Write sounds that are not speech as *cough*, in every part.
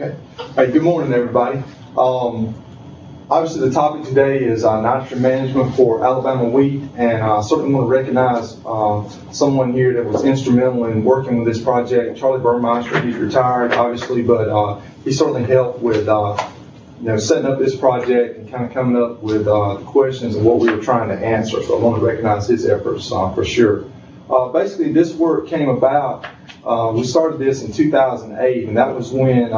Okay. Hey, good morning, everybody. Um, obviously, the topic today is uh, nitrogen management for Alabama wheat, and I certainly want to recognize uh, someone here that was instrumental in working with this project. Charlie Burmester, he's retired, obviously, but uh, he certainly helped with uh, you know setting up this project and kind of coming up with uh, the questions and what we were trying to answer. So I want to recognize his efforts uh, for sure. basically, this work came about. We started this in 2008, and that was when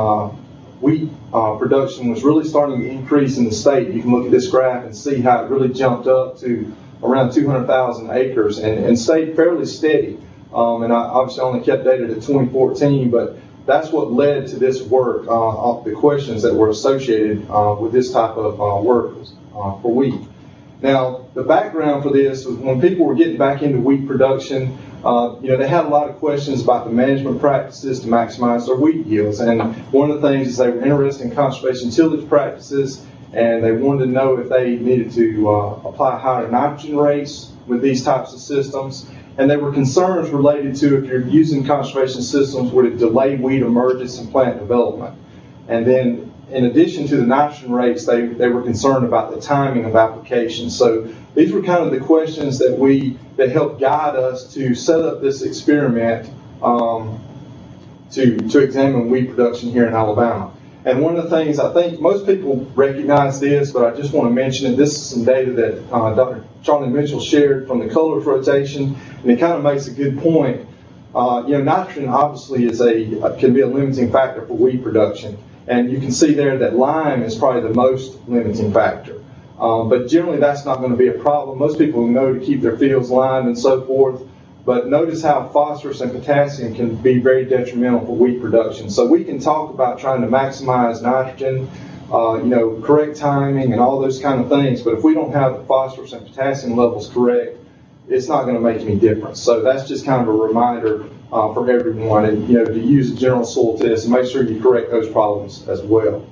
wheat uh, production was really starting to increase in the state. You can look at this graph and see how it really jumped up to around 200,000 acres and, and, stayed fairly steady. Um, and I obviously only kept data to 2014, but that's what led to this work, uh, the questions that were associated uh, with this type of uh, work uh, for wheat. Now, the background for this was when people were getting back into wheat production, uh, you know, they had a lot of questions about the management practices to maximize their wheat yields. And one of the things is they were interested in conservation tillage practices, and they wanted to know if they needed to uh, apply higher nitrogen rates with these types of systems. And there were concerns related to if you're using conservation systems, would it delay weed emergence and plant development? And then in addition to the nitrogen rates, they, they were concerned about the timing of application. So these were kind of the questions that we that helped guide us to set up this experiment um, to to examine wheat production here in Alabama. And one of the things I think most people recognize this, but I just want to mention it. This is some data that uh, Dr. Charlie Mitchell shared from the Cullars rotation, and it kind of makes a good point. Uh, you know, nitrogen obviously is a can be a limiting factor for wheat production, and you can see there that lime is probably the most limiting factor. Um, but generally, that's not going to be a problem. Most people know to keep their fields lined and so forth. But notice how phosphorus and potassium can be very detrimental for wheat production. So we can talk about trying to maximize nitrogen, uh, you know, correct timing and all those kind of things. But if we don't have the phosphorus and potassium levels correct, it's not going to make any difference. So that's just kind of a reminder uh, for everyone, and you know, to use a general soil test and make sure you correct those problems as well.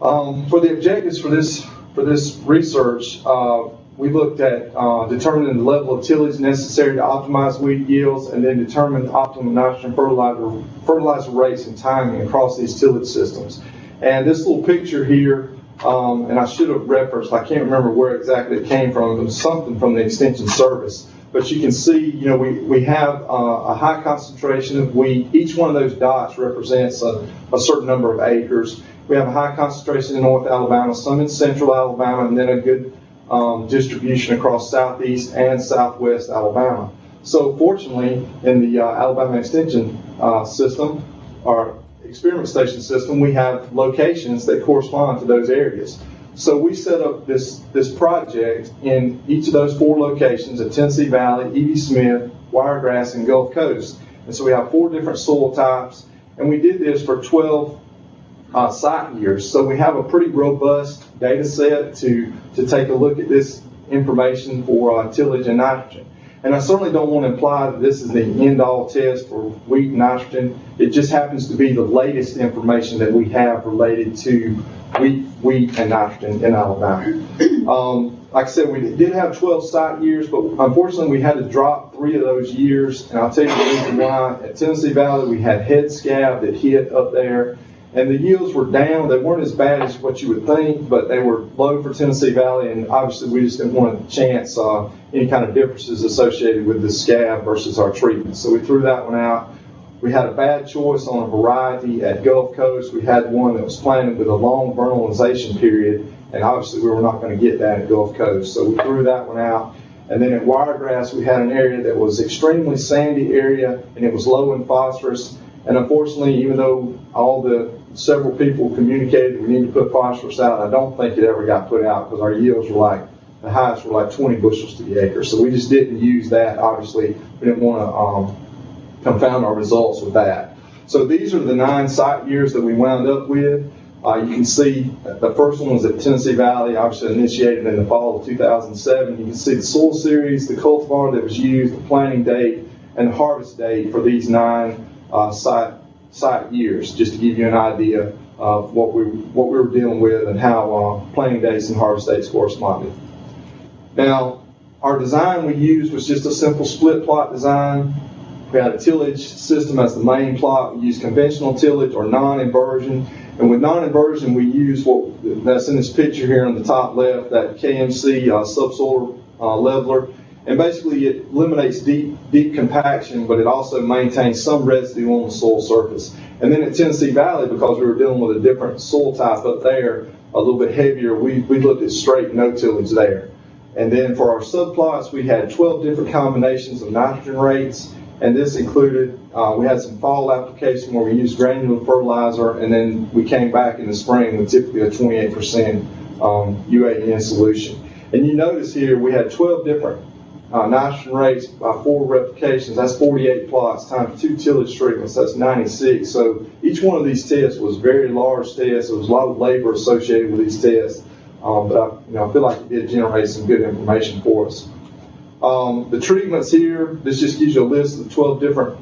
Um, for the objectives for this for this research, uh, we looked at uh, determining the level of tillage necessary to optimize weed yields and then determine optimal nitrogen fertilizer, fertilizer rates and timing across these tillage systems. And this little picture here, um, and I should have referenced, I can't remember where exactly it came from, it was something from the Extension Service. But you can see, you know, we, we have uh, a high concentration of wheat. Each one of those dots represents a, a certain number of acres. We have a high concentration in North Alabama, some in Central Alabama, and then a good um, distribution across Southeast and Southwest Alabama. So fortunately, in the uh, Alabama Extension uh, system, our experiment station system, we have locations that correspond to those areas. So we set up this, this project in each of those four locations at Tennessee Valley, E.V. Smith, Wiregrass, and Gulf Coast. And so we have four different soil types, and we did this for 12 uh, site years. So we have a pretty robust data set to, to take a look at this information for uh, tillage and nitrogen. And I certainly don't want to imply that this is the end all test for wheat and nitrogen. It just happens to be the latest information that we have related to wheat, wheat and nitrogen in Alabama. Um, like I said, we did have 12 site years, but unfortunately we had to drop three of those years. And I'll tell you the reason why. At Tennessee Valley, we had head scab that hit up there and the yields were down. They weren't as bad as what you would think, but they were low for Tennessee Valley, and obviously we just didn't want to chance uh, any kind of differences associated with the scab versus our treatment. So we threw that one out. We had a bad choice on a variety at Gulf Coast. We had one that was planted with a long vernalization period, and obviously we were not going to get that at Gulf Coast. So we threw that one out. And then at Wiregrass, we had an area that was extremely sandy area, and it was low in phosphorus. And unfortunately, even though all the several people communicated we need to put phosphorus out. I don't think it ever got put out because our yields were like the highest were like 20 bushels to the acre. So we just didn't use that. Obviously, we didn't want to um, confound our results with that. So these are the nine site years that we wound up with. Uh, you can see the first one was at Tennessee Valley, obviously initiated in the fall of 2007. You can see the soil series, the cultivar that was used, the planting date, and the harvest date for these nine uh, site site years, just to give you an idea of what we what we were dealing with and how uh, planting dates and harvest dates corresponded. Now, our design we used was just a simple split plot design. we had a tillage system as the main plot. We used conventional tillage or non-inversion. And with non-inversion, we use what that's in this picture here on the top left, that KMC uh, subsoil uh, leveler. And basically, it eliminates deep, deep compaction, but it also maintains some residue on the soil surface. And then at Tennessee Valley, because we were dealing with a different soil type up there, a little bit heavier, we, we looked at straight no tillage there. And then for our subplots, we had 12 different combinations of nitrogen rates. And this included, uh, we had some fall application where we used granular fertilizer, and then we came back in the spring with typically a 28% um, UAN solution. And you notice here we had 12 different uh, nitrogen rates by four replications. That's 48 plots times two tillage treatments. That's 96. So each one of these tests was very large tests. There was a lot of labor associated with these tests. Um, but I, you know, I feel like it did generate some good information for us. Um, the treatments here, this just gives you a list of 12 different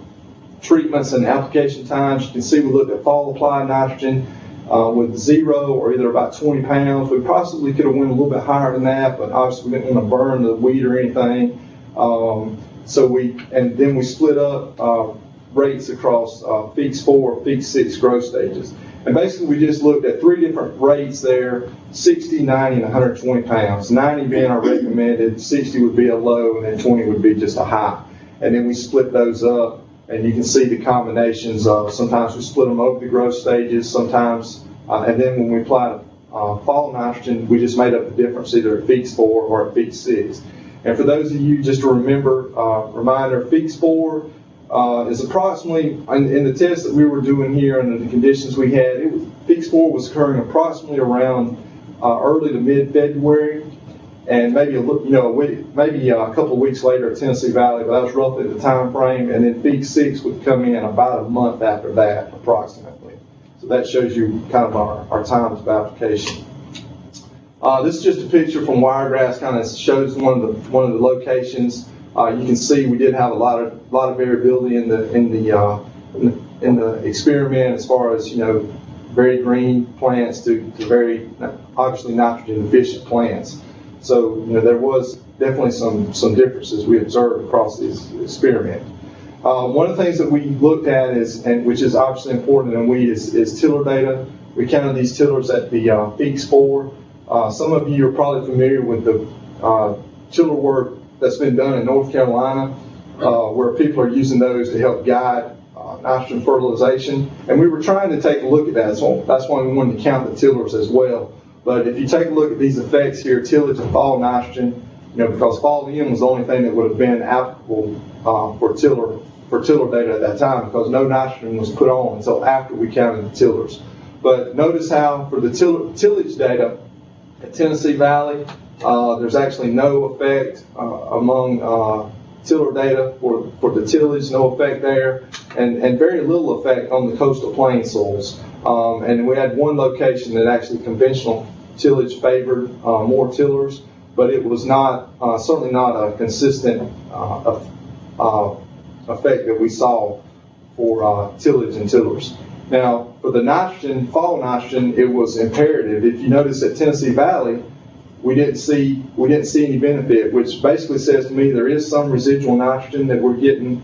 treatments and application times. You can see we looked at fall applied nitrogen uh, with zero or either about 20 pounds. We possibly could have went a little bit higher than that, but obviously we didn't want to burn the wheat or anything. Um, so we, and then we split up uh, rates across uh, Feekes 4, Feekes 6 growth stages. And basically, we just looked at three different rates there 60, 90, and 120 pounds. 90 being our recommended, 60 would be a low, and then 20 would be just a high. And then we split those up, and you can see the combinations of sometimes we split them over the growth stages, sometimes, uh, and then when we applied uh, fall nitrogen, we just made up the difference either at Feekes 4 or at Feekes 6. And for those of you, just to remember, uh, reminder, Feekes 4 uh, is approximately, in, in, the test that we were doing here under the conditions we had, Feekes 4 was occurring approximately around uh, early to mid-February, and maybe a you know a week, maybe a couple of weeks later at Tennessee Valley, but that was roughly the time frame. And then Feekes 6 would come in about a month after that, approximately. So that shows you kind of our, our times of application. Uh, this is just a picture from Wiregrass, kind of shows one of the one of the locations. Uh, you can see we did have a lot of lot of variability in the in the, uh, in the, experiment as far as you know very green plants to, to very obviously nitrogen deficient plants. So you know there was definitely some some differences we observed across this experiment. Uh, one of the things that we looked at is, and which is obviously important in wheat, is, is tiller data. We counted these tillers at the uh, Feekes 4. Uh, some of you are probably familiar with the uh, tiller work that's been done in North Carolina, uh, where people are using those to help guide uh, nitrogen fertilization. And we were trying to take a look at that. So that's why we wanted to count the tillers as well. But if you take a look at these effects here, tillage and fall nitrogen, you know, because fall in was the only thing that would have been applicable uh, for tiller for tiller data at that time because no nitrogen was put on until after we counted the tillers. But notice how for the tillage data Tennessee Valley, uh, there's actually no effect uh, among uh, tiller data for, for the tillage, no effect there, and, and very little effect on the coastal plain soils. Um, and we had one location that actually conventional tillage favored uh, more tillers, but it was not uh, certainly not a consistent uh, effect that we saw for tillage and tillers. Now, for the nitrogen, fall nitrogen, it was imperative. If you notice at Tennessee Valley, we didn't see we didn't see any benefit, which basically says to me there is some residual nitrogen that we're getting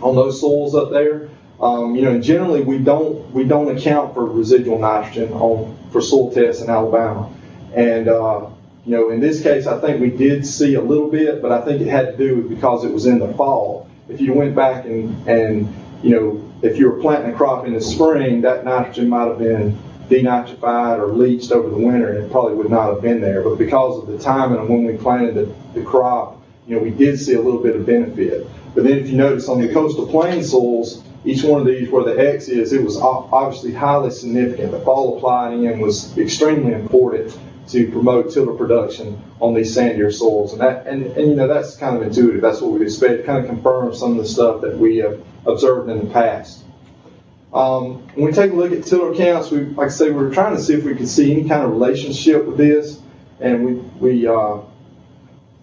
on those soils up there. Um, you know, generally we don't we don't account for residual nitrogen on for soil tests in Alabama, and uh, you know in this case I think we did see a little bit, but I think it had to do with because it was in the fall. If you went back and and you know if you were planting a crop in the spring, that nitrogen might have been denitrified or leached over the winter, and it probably would not have been there. But because of the timing of when we planted the, the crop, you know, we did see a little bit of benefit. But then if you notice on the coastal plain soils, each one of these where the X is, it was obviously highly significant. The fall applied in was extremely important to promote tiller production on these sandier soils. And that, and, and you know, that's kind of intuitive. That's what we'd expect. It kind of confirms some of the stuff that we have observed in the past. Um, when we take a look at tiller counts, we, like I say, we were trying to see if we could see any kind of relationship with this, and we, we uh,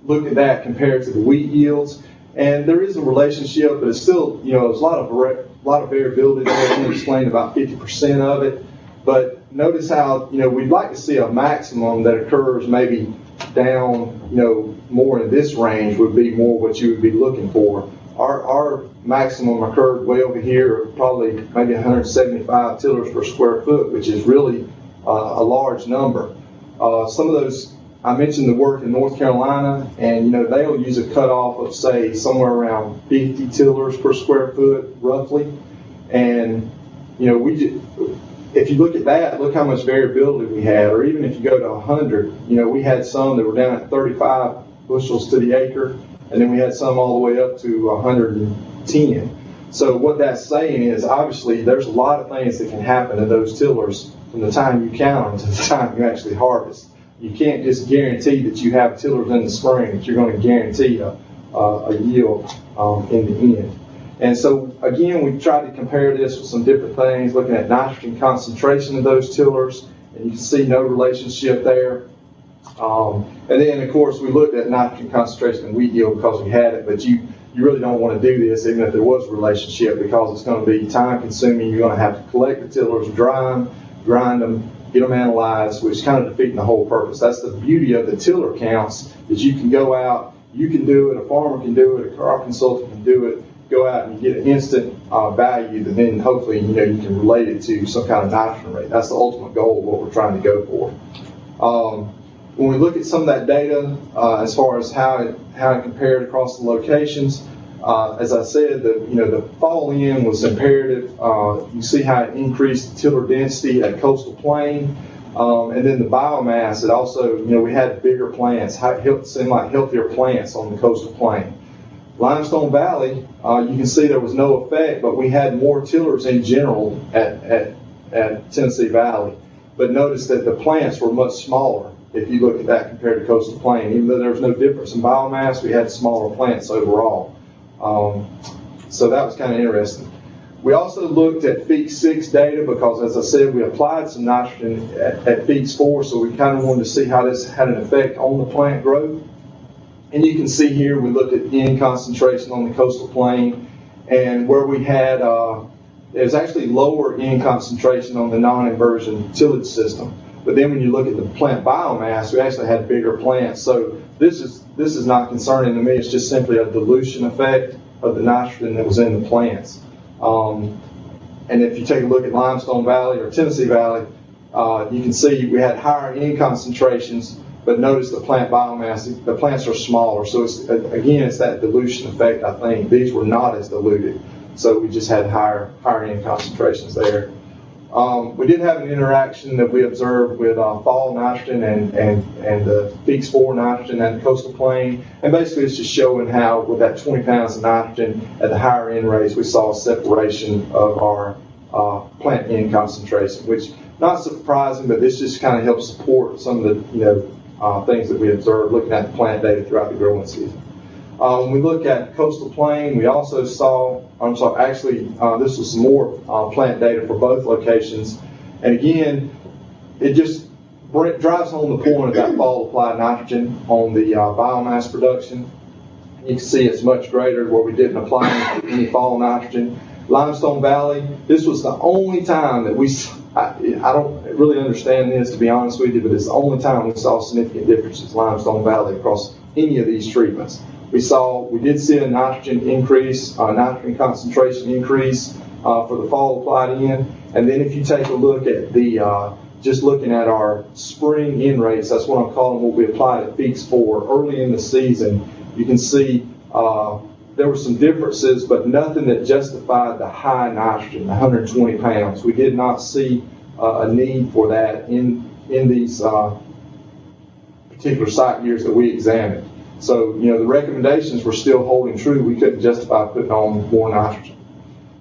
look at that compared to the wheat yields. And there is a relationship, but it's still, you know, there's a lot of a lot of variability there. We explained about 50% of it. But notice how, you know, we'd like to see a maximum that occurs maybe down, you know, more in this range would be more what you would be looking for. Our, our maximum occurred way over here, probably maybe 175 tillers per square foot, which is really uh, a large number. Uh, some of those, I mentioned the work in North Carolina, and you know they'll use a cutoff of say somewhere around 50 tillers per square foot, roughly. And you know we, if you look at that, look how much variability we had. Or even if you go to 100, you know we had some that were down at 35 bushels to the acre, and then we had some all the way up to 110. So what that's saying is obviously there's a lot of things that can happen to those tillers from the time you count them to the *laughs* time you actually harvest. You can't just guarantee that you have tillers in the spring that you're going to guarantee a, a, a yield um, in the end. And so again, we tried to compare this with some different things, looking at nitrogen concentration of those tillers, and you can see no relationship there. Um, and then, of course, we looked at nitrogen concentration and wheat yield because we had it, but you, you really don't want to do this even if there was a relationship because it's going to be time consuming. You're going to have to collect the tillers, dry them, grind them, get them analyzed, which is kind of defeating the whole purpose. That's the beauty of the tiller counts is you can go out, you can do it, a farmer can do it, a crop consultant can do it, go out and get an instant uh, value that then hopefully you know you can relate it to some kind of nitrogen rate. That's the ultimate goal of what we're trying to go for. Um, when we look at some of that data, uh, as far as how it, how it compared across the locations, uh, as I said, the you know the fall in was imperative. Uh, you see how it increased tiller density at coastal plain, um, and then the biomass. It also you know we had bigger plants, seemed like healthier plants on the coastal plain. Limestone Valley, uh, you can see there was no effect, but we had more tillers in general at, at, at Tennessee Valley. But notice that the plants were much smaller if you look at that compared to coastal plain. Even though there was no difference in biomass, we had smaller plants overall. Um, so that was kind of interesting. We also looked at Feekes 6 data because, as I said, we applied some nitrogen at, at 4, so we kind of wanted to see how this had an effect on the plant growth. And you can see here we looked at N concentration on the coastal plain, and where we had uh, there's actually lower N concentration on the non-inversion tillage system. But then when you look at the plant biomass, we actually had bigger plants. So this is this is not concerning to me. It's just simply a dilution effect of the nitrogen that was in the plants. Um, and if you take a look at Limestone Valley or Tennessee Valley, uh, you can see we had higher N concentrations, but notice the plant biomass, the plants are smaller. So it's, again, it's that dilution effect, I think. These were not as diluted. So we just had higher, higher N concentrations there. Um, we did have an interaction that we observed with uh, fall nitrogen and, and, and the peaks for nitrogen at the coastal plain. And basically it's just showing how with that 20 pounds of nitrogen at the higher end rates, we saw a separation of our uh, plant end concentration, which not surprising, but this just kind of helps support some of the, you know, uh, things that we observed looking at the plant data throughout the growing season. Uh, when we look at coastal plain, we also saw, I'm sorry, actually, uh, this was more uh, plant data for both locations. And again, it just drives home the point of that fall applied nitrogen on the uh, biomass production. You can see it's much greater where we didn't apply any fall nitrogen. Limestone Valley, this was the only time that we, I, I don't really understand this to be honest with you, but it's the only time we saw significant differences in Limestone Valley across any of these treatments we saw, we did see a nitrogen increase, uh, nitrogen concentration increase uh, for the fall applied in. And then if you take a look at the, uh, just looking at our spring N rates, that's what I'm calling what we applied at Feekes 4 early in the season, you can see uh, there were some differences, but nothing that justified the high nitrogen, 120 pounds. We did not see uh, a need for that in, in these uh, particular site years that we examined. So, you know, the recommendations were still holding true. We couldn't justify putting on more nitrogen.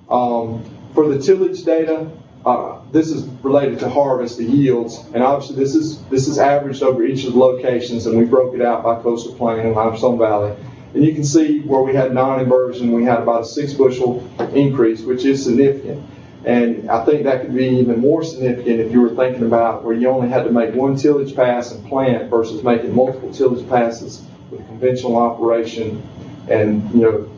Um, for the tillage data, uh, this is related to harvest, the yields, and obviously this is this is averaged over each of the locations, and we broke it out by coastal plain and limestone valley. And you can see where we had non-inversion, we had about a six bushel increase, which is significant. And I think that could be even more significant if you were thinking about where you only had to make one tillage pass and plant versus making multiple tillage passes with a conventional operation, and you know,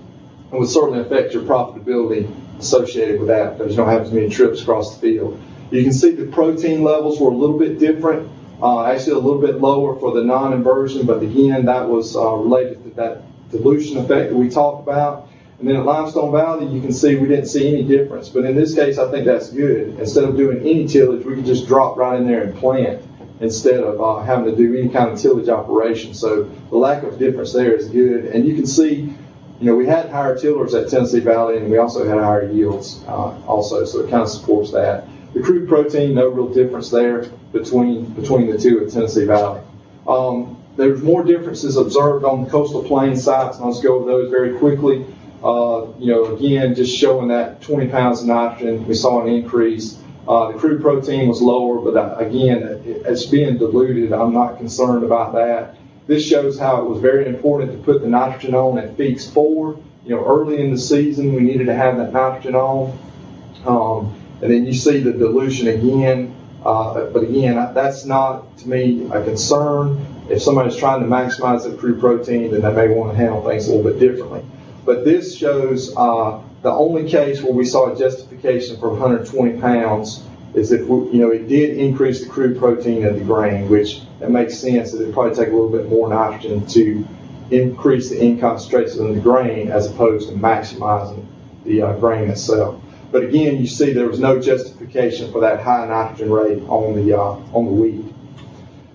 it would certainly affect your profitability associated with that because you don't have as many trips across the field. You can see the protein levels were a little bit different, uh, actually a little bit lower for the non-inversion, but again, that was uh, related to that dilution effect that we talked about. And then at Limestone Valley, you can see we didn't see any difference. But in this case, I think that's good. Instead of doing any tillage, we could just drop right in there and plant instead of uh, having to do any kind of tillage operation. So the lack of difference there is good. And you can see, you know, we had higher tillers at Tennessee Valley, and we also had higher yields uh, also. So it kind of supports that. The crude protein, no real difference there between between the two at Tennessee Valley. Um, there's more differences observed on the coastal plain sites, and I'll just go over those very quickly. Uh, you know, again, just showing that 20 pounds of nitrogen, we saw an increase. Uh, the crude protein was lower, but uh, again, it, it's being diluted. I'm not concerned about that. This shows how it was very important to put the nitrogen on at Feekes 4. You know, early in the season, we needed to have that nitrogen on. Um, and then you see the dilution again. Uh, but again, that's not to me a concern. If somebody's trying to maximize the crude protein, then they may want to handle things a little bit differently. But this shows uh, the only case where we saw a justification for 120 pounds is if we, you know it did increase the crude protein of the grain, which it makes sense that it'd probably take a little bit more nitrogen to increase the in concentration in the grain as opposed to maximizing the uh, grain itself. But again, you see there was no justification for that high nitrogen rate on the uh, on the wheat.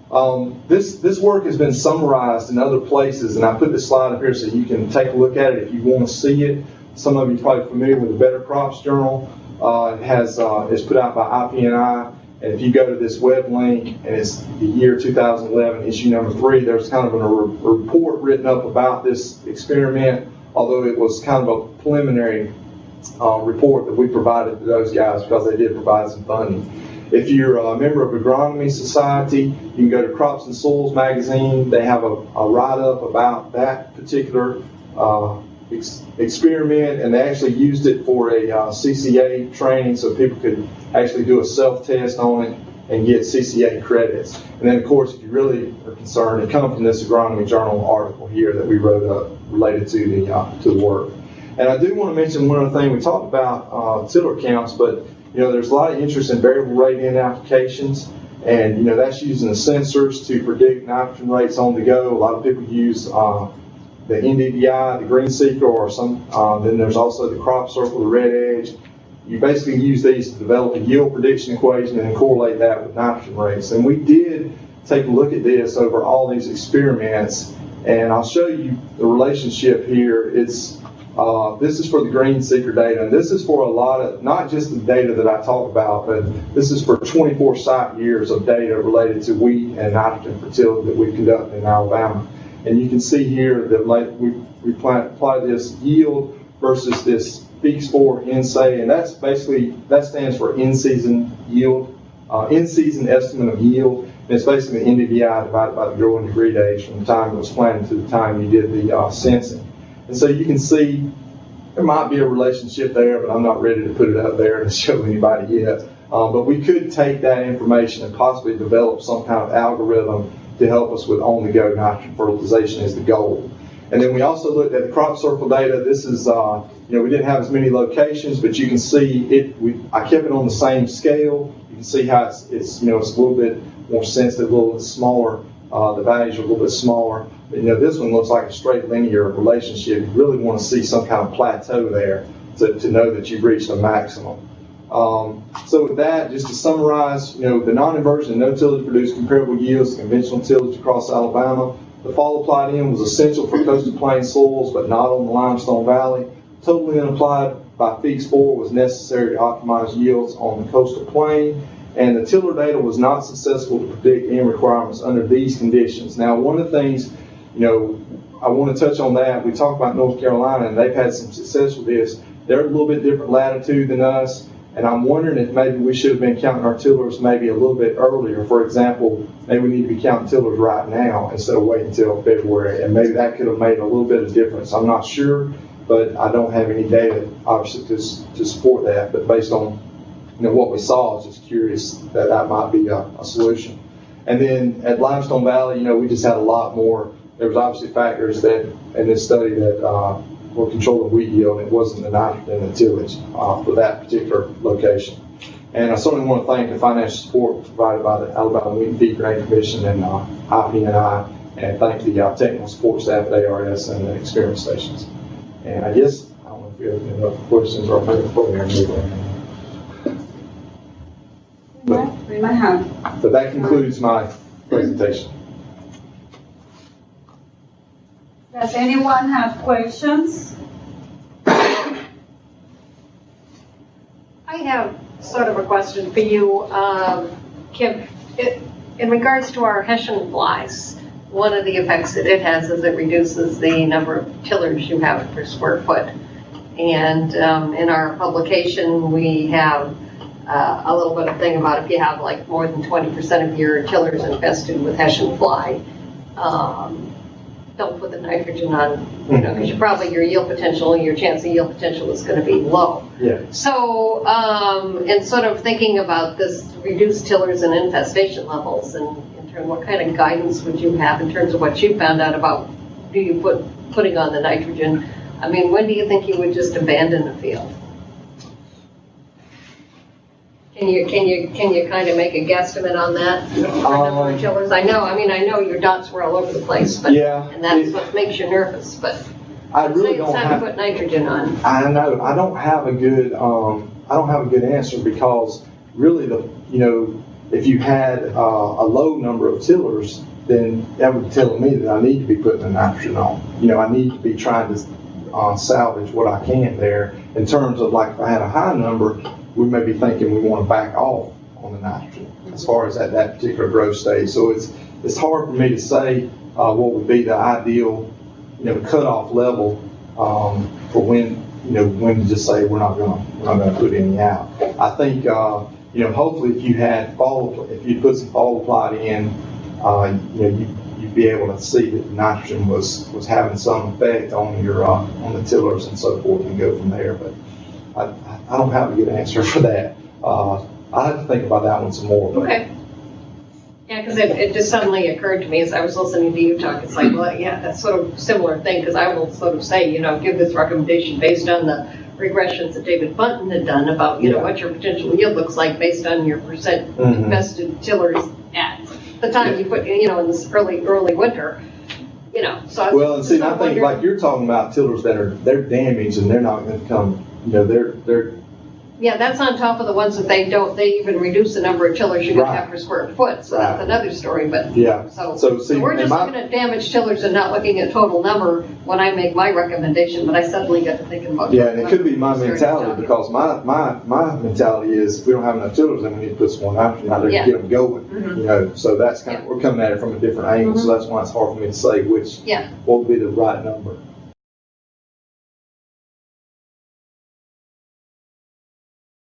Um, this this work has been summarized in other places, and I put this slide up here so you can take a look at it if you want to see it. Some of you probably familiar with the Better Crops Journal. Uh, has uh, it's put out by IPNI, and if you go to this web link and it's the year 2011, issue number three, there's kind of a, a report written up about this experiment, although it was kind of a preliminary uh, report that we provided to those guys because they did provide some funding. If you're a member of Agronomy Society, you can go to Crops and Soils magazine. They have a, a write-up about that particular uh, ex- experiment, and they actually used it for a uh, CCA training so people could actually do a self-test on it and get CCA credits. And then, of course, if you really are concerned, it comes from this Agronomy Journal article here that we wrote up related to the uh, to the work. And I do want to mention one other thing. We talked about uh, tiller counts, but you know, there's a lot of interest in variable rate N applications, and you know that's using the sensors to predict nitrogen rates on the go. A lot of people use uh, the NDVI, the Green Seeker, or some. Uh, then there's also the Crop Circle, the Red Edge. You basically use these to develop a yield prediction equation and correlate that with nitrogen rates. And we did take a look at this over all these experiments, and I'll show you the relationship here. It's uh, this is for the Green Seeker data, and this is for a lot of, not just the data that I talk about, but this is for 24 site years of data related to wheat and nitrogen fertility that we conducted in Alabama. And you can see here that like we, we apply this yield versus this Feekes 4 INSEY, and that's basically, that stands for in-season yield, uh, in-season estimate of yield. And it's basically the NDVI divided by the growing degree days from the time it was planted to the time you did the uh, sensing. And so you can see there might be a relationship there, but I'm not ready to put it out there to *laughs* show anybody yet. Um, but we could take that information and possibly develop some kind of algorithm to help us with on-the-go nitrogen fertilization as the goal. And then we also looked at the crop circle data. This is, uh, you know, we didn't have as many locations, but you can see it. We, I kept it on the same scale. You can see how it's, it's you know, it's a little bit more sensitive, a little bit smaller. Uh, the values are a little bit smaller. But, you know, this one looks like a straight linear relationship. You really want to see some kind of plateau there to, to know that you've reached a maximum. Um, so with that, just to summarize, you know, the non-inversion and no-tillage produced comparable yields to conventional tillage across Alabama. The fall applied in was essential for coastal plain soils, but not on the limestone valley. Totally unapplied by Feekes 4 was necessary to optimize yields on the coastal plain and the tiller data was not successful to predict N requirements under these conditions. Now, one of the things, you know, I want to touch on that. We talked about North Carolina, and they've had some success with this. They're a little bit different latitude than us, and I'm wondering if maybe we should have been counting our tillers maybe a little bit earlier. For example, maybe we need to be counting tillers right now instead of waiting until February, and maybe that could have made a little bit of difference. I'm not sure, but I don't have any data, obviously, to, to support that. But based on you know, what we saw, I was just curious that that might be a, a solution. And then at Limestone Valley, you know, we just had a lot more. There was obviously factors that in this study that uh, were controlling wheat yield. It wasn't the nitrogen and tillage uh, for that particular location. And I certainly want to thank the financial support provided by the Alabama Wheat and Feed Grain Commission and uh, IPNI, and thank the uh, technical support staff at ARS and the experience stations. And I guess I don't if you have any other questions or before we move on. We we might have. But that concludes my presentation. Does anyone have questions? I have sort of a question for you, um, Kim. It- In regards to our Hessian flies, one of the effects that it has is it reduces the number of tillers you have per square foot. And um, in our publication, we have uh, a little bit of thing about if you have like more than 20% of your tillers infested with Hessian fly, um, don't put the nitrogen on, you know, because you probably, your yield potential, your chance of yield potential is going to be low. Yeah. So, um, and sort of thinking about this reduced tillers and infestation levels, and in terms, what kind of guidance would you have in terms of what you found out about, do you put, putting on the nitrogen? I mean, when do you think you would just abandon the field? Can you, can you, can you kind of make a guesstimate on that? Um, of tillers? I know, I mean, I know your dots were all over the place, but, Yeah. and that's what makes you nervous, but I really it's don't time to have. put nitrogen on. I know, I don't have a good, um, I don't have a good answer because really the, you know, if you had, uh, a low number of tillers, then that would tell me that I need to be putting the nitrogen on. You know, I need to be trying to, uh, salvage what I can there. In terms of like, if I had a high number, we may be thinking we want to back off on the nitrogen as far as at that particular growth stage. So it's, it's hard for me to say, uh, what would be the ideal, you know, cutoff level, um, for when, you know, when to just say, we're not gonna, we're not gonna put any out. I think, uh, you know, hopefully if you had fall, if you put some fall applied in, uh, you know, you, you'd be able to see that nitrogen was, was having some effect on your, uh, on the tillers and so forth and go from there, but I, I don't have a good answer for that. Uh, I have to think about that one some more. but- Okay. Yeah, because it, it just suddenly occurred to me as I was listening to you talk, it's like, well, yeah, that's sort of similar thing, because I will sort of say, you know, give this recommendation based on the regressions that David Buntin had done about, you know, Yeah. what your potential yield looks like based on your percent Mhm. invested tillers at the time you put, you know, in this early, early winter, you know, so. I was Well, and see, I think like you're talking about tillers that are, they're damaged and they're not gonna come, you know, they're, they're, Yeah, that's on top of the ones that they don't, they even reduce the number of tillers you can Right. have per square foot, so that's Right. another story, but. yeah. So, So, see, we're just my- looking at damaged tillers and not looking at total number when I make my recommendation, but I suddenly got to thinking about. Yeah, and it could be my mentality, because my, my, my mentality is, if we don't have enough tillers, then we need to put some more nitrogen out there to Yeah. get them going. Mhm. You know, so that's kind of, we're coming at it from a different angle, so that's why it's hard for me to say which, Yeah. what would be the right number.